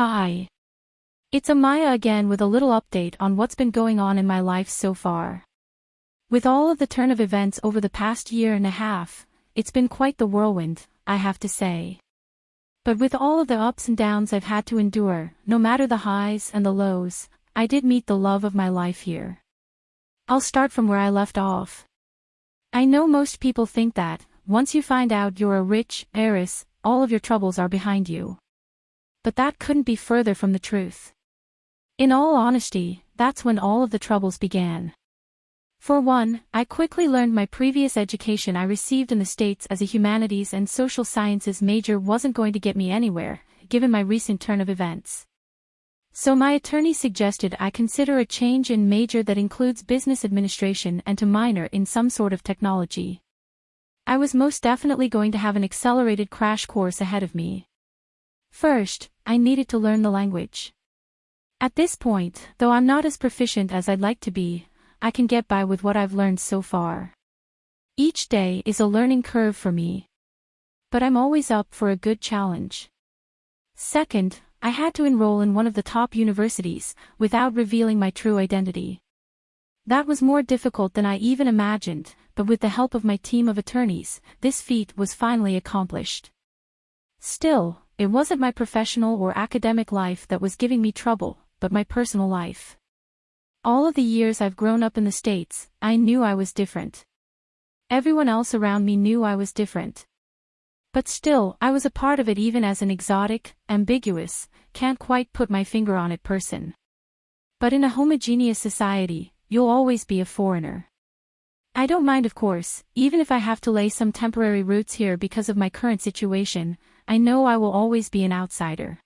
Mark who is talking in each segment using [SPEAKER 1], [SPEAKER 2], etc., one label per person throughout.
[SPEAKER 1] Hi. It's Amaya again with a little update on what's been going on in my life so far. With all of the turn of events over the past year and a half, it's been quite the whirlwind, I have to say. But with all of the ups and downs I've had to endure, no matter the highs and the lows, I did meet the love of my life here. I'll start from where I left off. I know most people think that, once you find out you're a rich heiress, all of your troubles are behind you. But that couldn't be further from the truth. In all honesty, that's when all of the troubles began. For one, I quickly learned my previous education I received in the States as a humanities and social sciences major wasn't going to get me anywhere, given my recent turn of events. So my attorney suggested I consider a change in major that includes business administration and to minor in some sort of technology. I was most definitely going to have an accelerated crash course ahead of me. First, I needed to learn the language. At this point, though I'm not as proficient as I'd like to be, I can get by with what I've learned so far. Each day is a learning curve for me. But I'm always up for a good challenge. Second, I had to enroll in one of the top universities, without revealing my true identity. That was more difficult than I even imagined, but with the help of my team of attorneys, this feat was finally accomplished. Still, it wasn't my professional or academic life that was giving me trouble, but my personal life. All of the years I've grown up in the States, I knew I was different. Everyone else around me knew I was different. But still, I was a part of it even as an exotic, ambiguous, can't quite put my finger on it person. But in a homogeneous society, you'll always be a foreigner. I don't mind of course, even if I have to lay some temporary roots here because of my current situation, I know I will always be an outsider.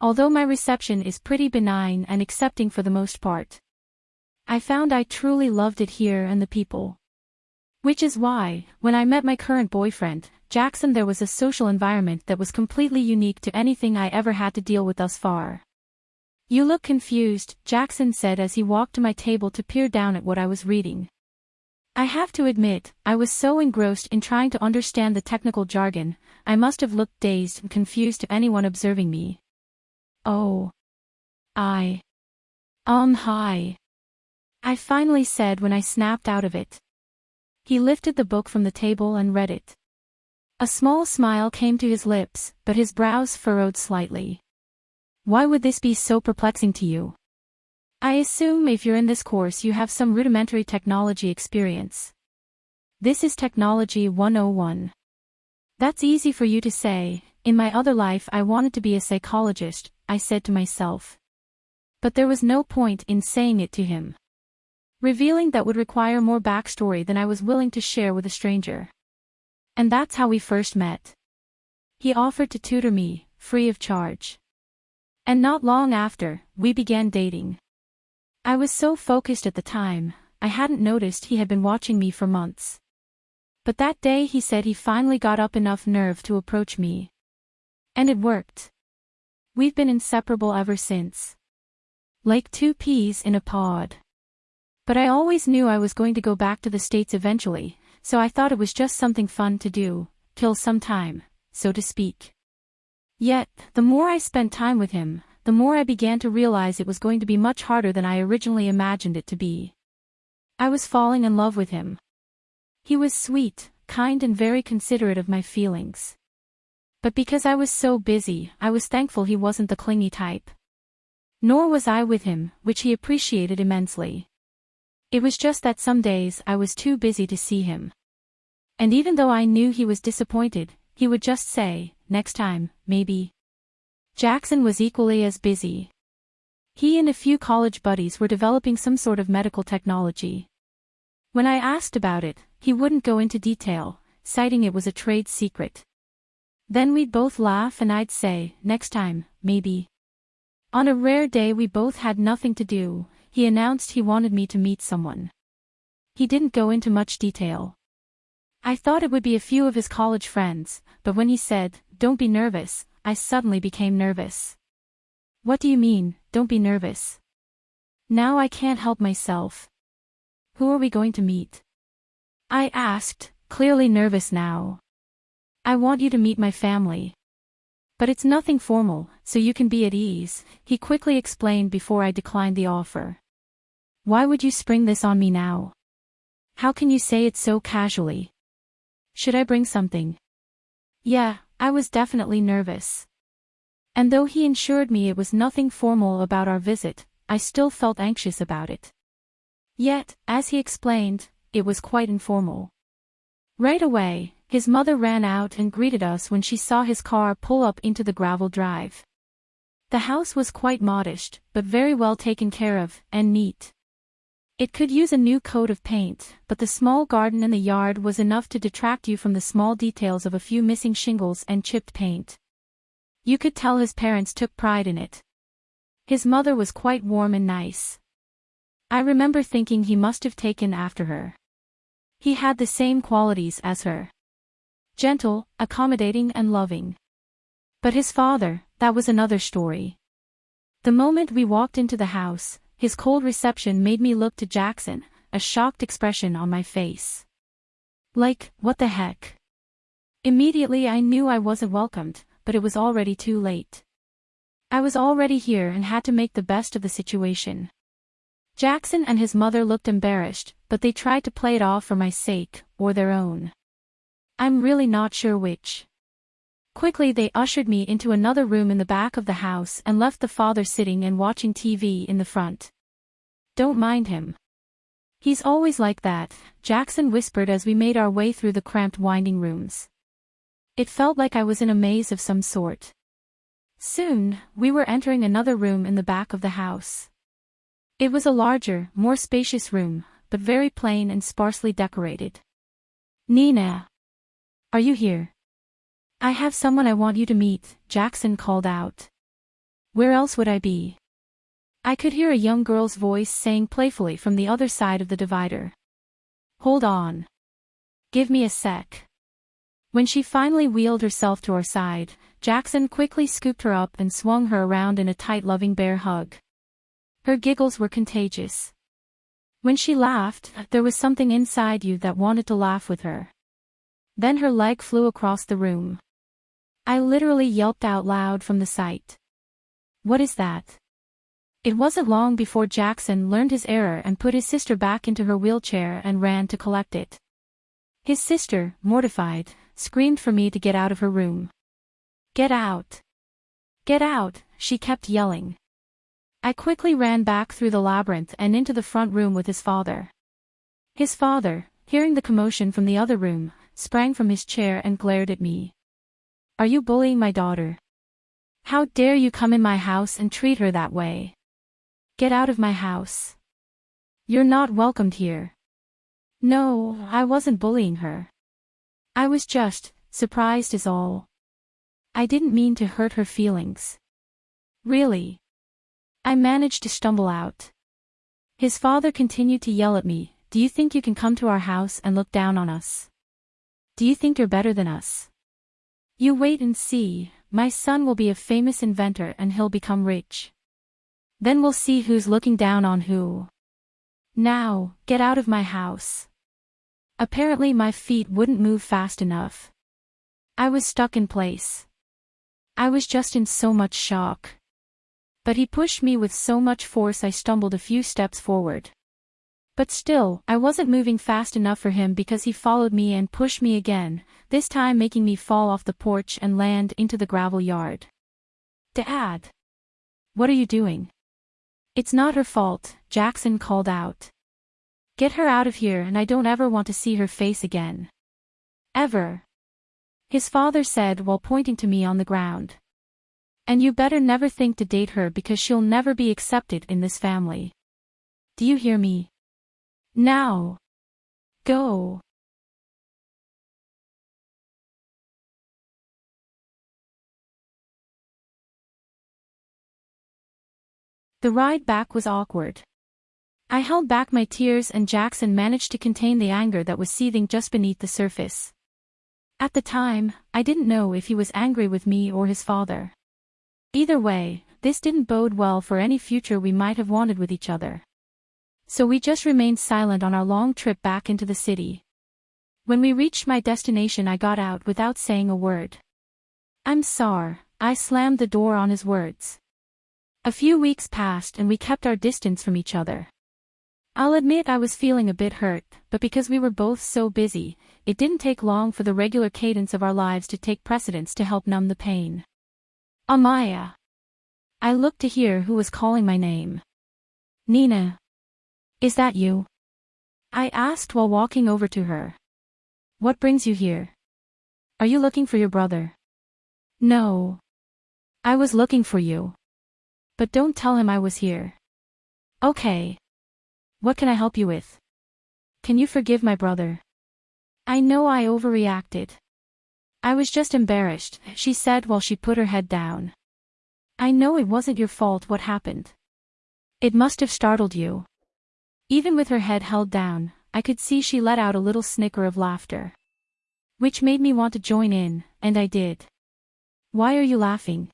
[SPEAKER 1] Although my reception is pretty benign and accepting for the most part. I found I truly loved it here and the people. Which is why, when I met my current boyfriend, Jackson there was a social environment that was completely unique to anything I ever had to deal with thus far. You look confused, Jackson said as he walked to my table to peer down at what I was reading. I have to admit, I was so engrossed in trying to understand the technical jargon, I must have looked dazed and confused to anyone observing me. Oh. I. Um hi. I finally said when I snapped out of it. He lifted the book from the table and read it. A small smile came to his lips, but his brows furrowed slightly. Why would this be so perplexing to you? I assume if you're in this course you have some rudimentary technology experience. This is Technology 101. That's easy for you to say, in my other life I wanted to be a psychologist, I said to myself. But there was no point in saying it to him. Revealing that would require more backstory than I was willing to share with a stranger. And that's how we first met. He offered to tutor me, free of charge. And not long after, we began dating. I was so focused at the time, I hadn't noticed he had been watching me for months. But that day he said he finally got up enough nerve to approach me. And it worked. We've been inseparable ever since. Like two peas in a pod. But I always knew I was going to go back to the States eventually, so I thought it was just something fun to do, kill some time, so to speak. Yet, the more I spent time with him, the more I began to realize it was going to be much harder than I originally imagined it to be. I was falling in love with him. He was sweet, kind and very considerate of my feelings. But because I was so busy, I was thankful he wasn't the clingy type. Nor was I with him, which he appreciated immensely. It was just that some days I was too busy to see him. And even though I knew he was disappointed, he would just say, next time, maybe. Jackson was equally as busy. He and a few college buddies were developing some sort of medical technology. When I asked about it, he wouldn't go into detail, citing it was a trade secret. Then we'd both laugh and I'd say, next time, maybe. On a rare day we both had nothing to do, he announced he wanted me to meet someone. He didn't go into much detail. I thought it would be a few of his college friends, but when he said, don't be nervous, I suddenly became nervous. What do you mean, don't be nervous? Now I can't help myself. Who are we going to meet? I asked, clearly nervous now. I want you to meet my family. But it's nothing formal, so you can be at ease, he quickly explained before I declined the offer. Why would you spring this on me now? How can you say it so casually? Should I bring something? Yeah, I was definitely nervous. And though he assured me it was nothing formal about our visit, I still felt anxious about it. Yet, as he explained, it was quite informal. Right away, his mother ran out and greeted us when she saw his car pull up into the gravel drive. The house was quite modest, but very well taken care of, and neat. It could use a new coat of paint, but the small garden in the yard was enough to detract you from the small details of a few missing shingles and chipped paint. You could tell his parents took pride in it. His mother was quite warm and nice. I remember thinking he must have taken after her. He had the same qualities as her. Gentle, accommodating and loving. But his father, that was another story. The moment we walked into the house, his cold reception made me look to Jackson, a shocked expression on my face. Like, what the heck? Immediately I knew I wasn't welcomed, but it was already too late. I was already here and had to make the best of the situation. Jackson and his mother looked embarrassed, but they tried to play it off for my sake, or their own. I'm really not sure which. Quickly they ushered me into another room in the back of the house and left the father sitting and watching TV in the front. Don't mind him. He's always like that, Jackson whispered as we made our way through the cramped winding rooms. It felt like I was in a maze of some sort. Soon, we were entering another room in the back of the house. It was a larger, more spacious room, but very plain and sparsely decorated. Nina. Are you here? I have someone I want you to meet, Jackson called out. Where else would I be? I could hear a young girl's voice saying playfully from the other side of the divider. Hold on. Give me a sec. When she finally wheeled herself to our side, Jackson quickly scooped her up and swung her around in a tight loving bear hug. Her giggles were contagious. When she laughed, there was something inside you that wanted to laugh with her. Then her leg flew across the room. I literally yelped out loud from the sight. What is that? It wasn't long before Jackson learned his error and put his sister back into her wheelchair and ran to collect it. His sister, mortified, screamed for me to get out of her room. Get out! Get out, she kept yelling. I quickly ran back through the labyrinth and into the front room with his father. His father, hearing the commotion from the other room, sprang from his chair and glared at me. Are you bullying my daughter? How dare you come in my house and treat her that way? Get out of my house. You're not welcomed here. No, I wasn't bullying her. I was just, surprised is all. I didn't mean to hurt her feelings. Really. I managed to stumble out. His father continued to yell at me, do you think you can come to our house and look down on us? Do you think you're better than us? You wait and see, my son will be a famous inventor and he'll become rich. Then we'll see who's looking down on who. Now, get out of my house. Apparently my feet wouldn't move fast enough. I was stuck in place. I was just in so much shock. But he pushed me with so much force I stumbled a few steps forward. But still, I wasn't moving fast enough for him because he followed me and pushed me again, this time making me fall off the porch and land into the gravel yard. Dad! What are you doing? It's not her fault, Jackson called out. Get her out of here and I don't ever want to see her face again. Ever. His father said while pointing to me on the ground. And you better never think to date her because she'll never be accepted in this family. Do you hear me? Now. Go. The ride back was awkward. I held back my tears and Jackson managed to contain the anger that was seething just beneath the surface. At the time, I didn't know if he was angry with me or his father. Either way, this didn't bode well for any future we might have wanted with each other. So we just remained silent on our long trip back into the city. When we reached my destination I got out without saying a word. I'm sorry, I slammed the door on his words. A few weeks passed and we kept our distance from each other. I'll admit I was feeling a bit hurt, but because we were both so busy, it didn't take long for the regular cadence of our lives to take precedence to help numb the pain. Amaya. I looked to hear who was calling my name. Nina. Is that you? I asked while walking over to her. What brings you here? Are you looking for your brother? No. I was looking for you. But don't tell him I was here. Okay. What can I help you with? Can you forgive my brother? I know I overreacted. I was just embarrassed, she said while she put her head down. I know it wasn't your fault what happened. It must have startled you. Even with her head held down, I could see she let out a little snicker of laughter. Which made me want to join in, and I did. Why are you laughing?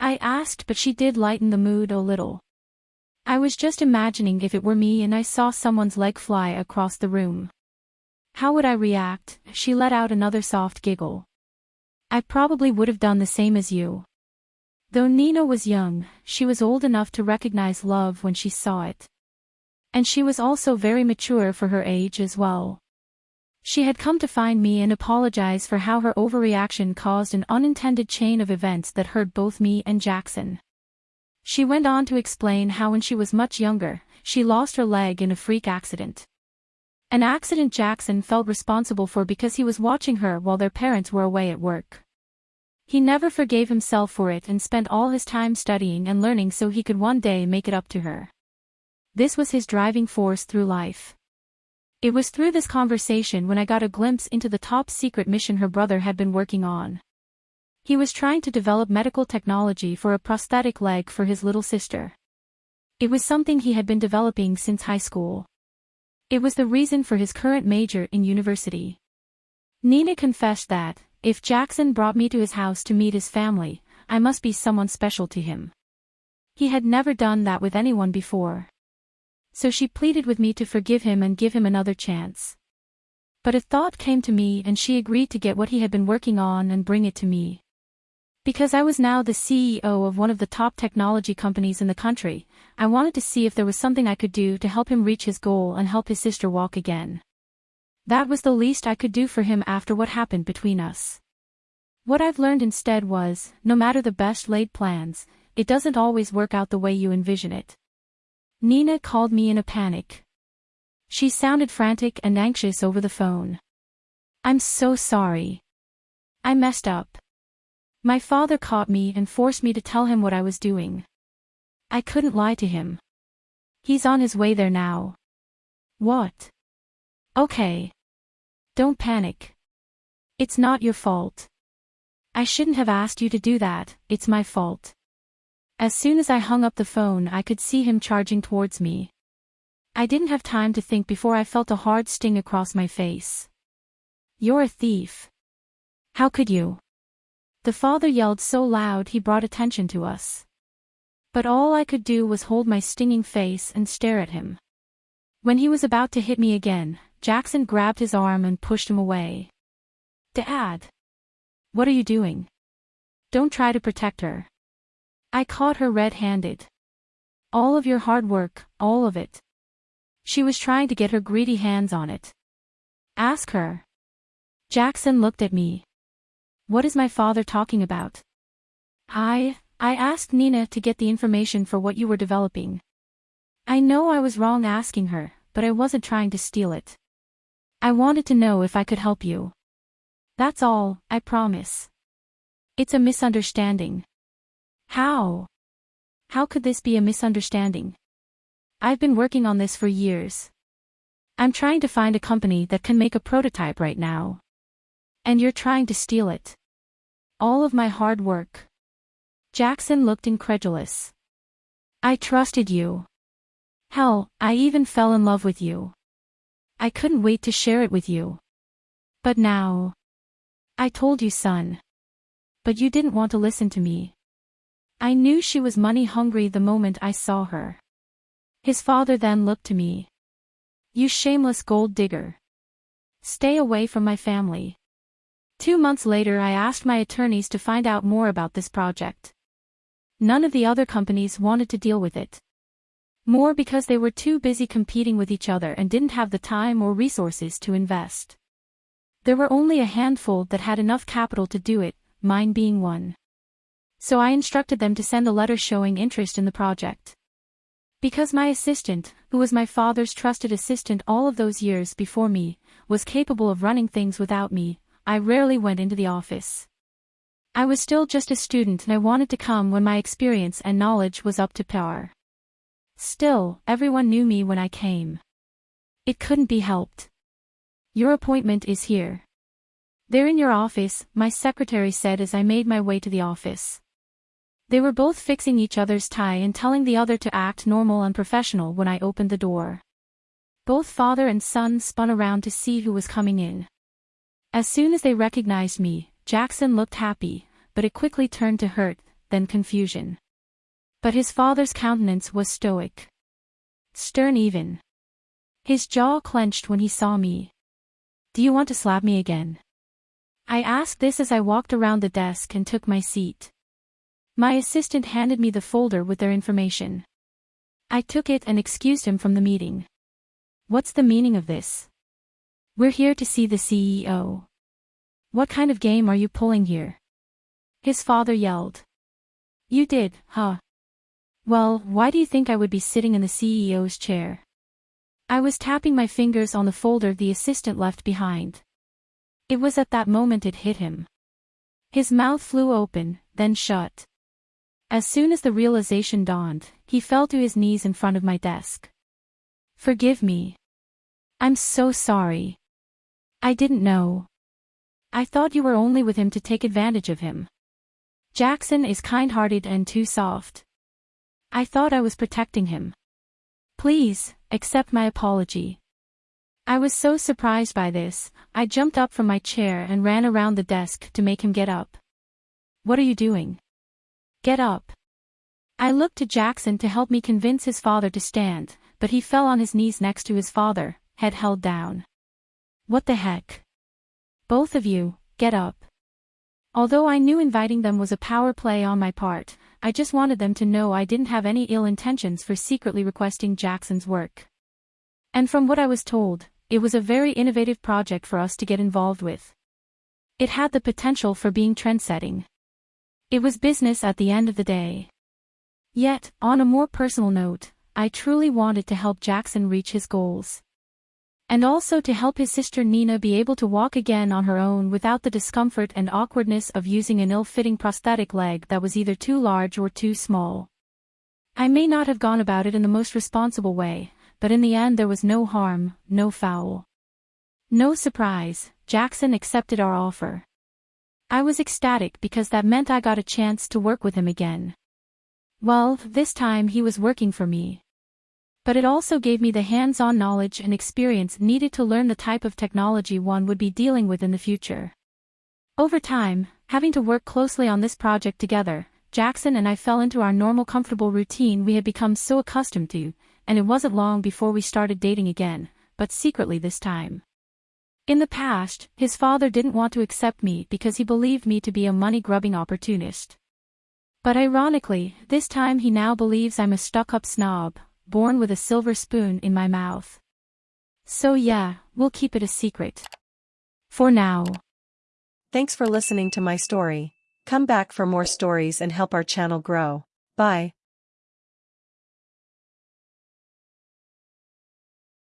[SPEAKER 1] I asked but she did lighten the mood a little. I was just imagining if it were me and I saw someone's leg fly across the room. How would I react? She let out another soft giggle. I probably would have done the same as you. Though Nina was young, she was old enough to recognize love when she saw it. And she was also very mature for her age as well. She had come to find me and apologize for how her overreaction caused an unintended chain of events that hurt both me and Jackson. She went on to explain how when she was much younger, she lost her leg in a freak accident. An accident Jackson felt responsible for because he was watching her while their parents were away at work. He never forgave himself for it and spent all his time studying and learning so he could one day make it up to her. This was his driving force through life. It was through this conversation when I got a glimpse into the top secret mission her brother had been working on. He was trying to develop medical technology for a prosthetic leg for his little sister. It was something he had been developing since high school. It was the reason for his current major in university. Nina confessed that, if Jackson brought me to his house to meet his family, I must be someone special to him. He had never done that with anyone before so she pleaded with me to forgive him and give him another chance. But a thought came to me and she agreed to get what he had been working on and bring it to me. Because I was now the CEO of one of the top technology companies in the country, I wanted to see if there was something I could do to help him reach his goal and help his sister walk again. That was the least I could do for him after what happened between us. What I've learned instead was, no matter the best laid plans, it doesn't always work out the way you envision it. Nina called me in a panic. She sounded frantic and anxious over the phone. I'm so sorry. I messed up. My father caught me and forced me to tell him what I was doing. I couldn't lie to him. He's on his way there now. What? Okay. Don't panic. It's not your fault. I shouldn't have asked you to do that, it's my fault. As soon as I hung up the phone I could see him charging towards me. I didn't have time to think before I felt a hard sting across my face. You're a thief. How could you? The father yelled so loud he brought attention to us. But all I could do was hold my stinging face and stare at him. When he was about to hit me again, Jackson grabbed his arm and pushed him away. Dad! What are you doing? Don't try to protect her. I caught her red-handed. All of your hard work, all of it. She was trying to get her greedy hands on it. Ask her. Jackson looked at me. What is my father talking about? I, I asked Nina to get the information for what you were developing. I know I was wrong asking her, but I wasn't trying to steal it. I wanted to know if I could help you. That's all, I promise. It's a misunderstanding. How? How could this be a misunderstanding? I've been working on this for years. I'm trying to find a company that can make a prototype right now. And you're trying to steal it. All of my hard work. Jackson looked incredulous. I trusted you. Hell, I even fell in love with you. I couldn't wait to share it with you. But now. I told you son. But you didn't want to listen to me. I knew she was money hungry the moment I saw her. His father then looked to me. You shameless gold digger. Stay away from my family. Two months later I asked my attorneys to find out more about this project. None of the other companies wanted to deal with it. More because they were too busy competing with each other and didn't have the time or resources to invest. There were only a handful that had enough capital to do it, mine being one. So I instructed them to send a letter showing interest in the project. Because my assistant, who was my father's trusted assistant all of those years before me, was capable of running things without me, I rarely went into the office. I was still just a student and I wanted to come when my experience and knowledge was up to par. Still, everyone knew me when I came. It couldn't be helped. Your appointment is here. They're in your office, my secretary said as I made my way to the office. They were both fixing each other's tie and telling the other to act normal and professional when I opened the door. Both father and son spun around to see who was coming in. As soon as they recognized me, Jackson looked happy, but it quickly turned to hurt, then confusion. But his father's countenance was stoic. Stern even. His jaw clenched when he saw me. Do you want to slap me again? I asked this as I walked around the desk and took my seat. My assistant handed me the folder with their information. I took it and excused him from the meeting. What's the meaning of this? We're here to see the CEO. What kind of game are you pulling here? His father yelled. You did, huh? Well, why do you think I would be sitting in the CEO's chair? I was tapping my fingers on the folder the assistant left behind. It was at that moment it hit him. His mouth flew open, then shut. As soon as the realization dawned, he fell to his knees in front of my desk. Forgive me. I'm so sorry. I didn't know. I thought you were only with him to take advantage of him. Jackson is kind-hearted and too soft. I thought I was protecting him. Please, accept my apology. I was so surprised by this, I jumped up from my chair and ran around the desk to make him get up. What are you doing? Get up. I looked to Jackson to help me convince his father to stand, but he fell on his knees next to his father, head held down. What the heck? Both of you, get up. Although I knew inviting them was a power play on my part, I just wanted them to know I didn't have any ill intentions for secretly requesting Jackson's work. And from what I was told, it was a very innovative project for us to get involved with. It had the potential for being trendsetting. It was business at the end of the day. Yet, on a more personal note, I truly wanted to help Jackson reach his goals and also to help his sister Nina be able to walk again on her own without the discomfort and awkwardness of using an ill-fitting prosthetic leg that was either too large or too small. I may not have gone about it in the most responsible way, but in the end there was no harm, no foul. No surprise, Jackson accepted our offer. I was ecstatic because that meant I got a chance to work with him again. Well, this time he was working for me but it also gave me the hands-on knowledge and experience needed to learn the type of technology one would be dealing with in the future. Over time, having to work closely on this project together, Jackson and I fell into our normal comfortable routine we had become so accustomed to, and it wasn't long before we started dating again, but secretly this time. In the past, his father didn't want to accept me because he believed me to be a money-grubbing opportunist. But ironically, this time he now believes I'm a stuck-up snob, born with a silver spoon in my mouth. So yeah, we'll keep it a secret. For now.
[SPEAKER 2] Thanks for listening to my story. Come back for more stories and help our channel grow. Bye.